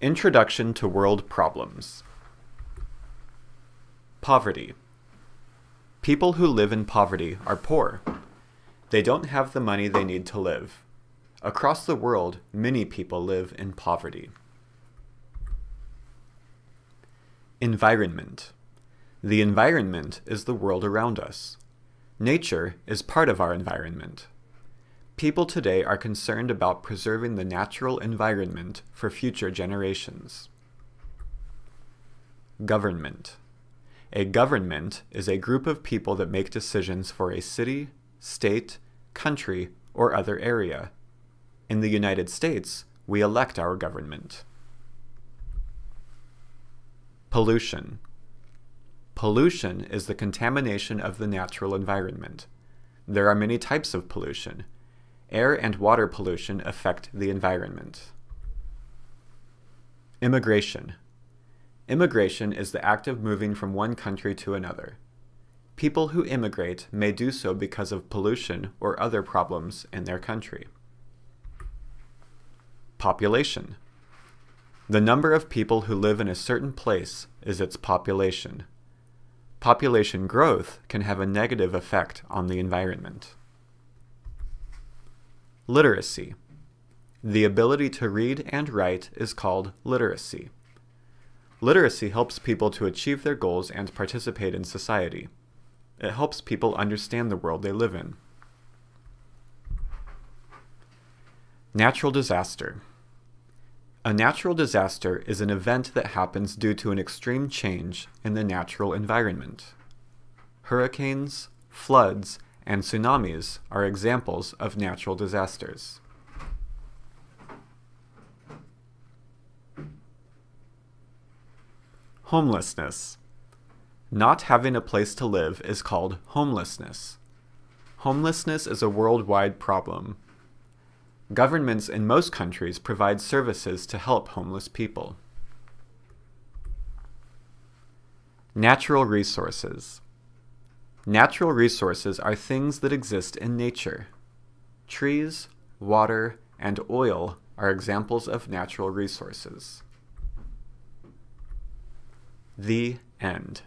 Introduction to World Problems Poverty People who live in poverty are poor. They don't have the money they need to live. Across the world, many people live in poverty. Environment The environment is the world around us. Nature is part of our environment. People today are concerned about preserving the natural environment for future generations. Government A government is a group of people that make decisions for a city, state, country, or other area. In the United States, we elect our government. Pollution Pollution is the contamination of the natural environment. There are many types of pollution. Air and water pollution affect the environment. Immigration Immigration is the act of moving from one country to another. People who immigrate may do so because of pollution or other problems in their country. Population The number of people who live in a certain place is its population. Population growth can have a negative effect on the environment. Literacy. The ability to read and write is called literacy. Literacy helps people to achieve their goals and participate in society. It helps people understand the world they live in. Natural disaster. A natural disaster is an event that happens due to an extreme change in the natural environment. Hurricanes, floods, and tsunamis are examples of natural disasters. Homelessness. Not having a place to live is called homelessness. Homelessness is a worldwide problem. Governments in most countries provide services to help homeless people. Natural resources. Natural resources are things that exist in nature. Trees, water, and oil are examples of natural resources. The end.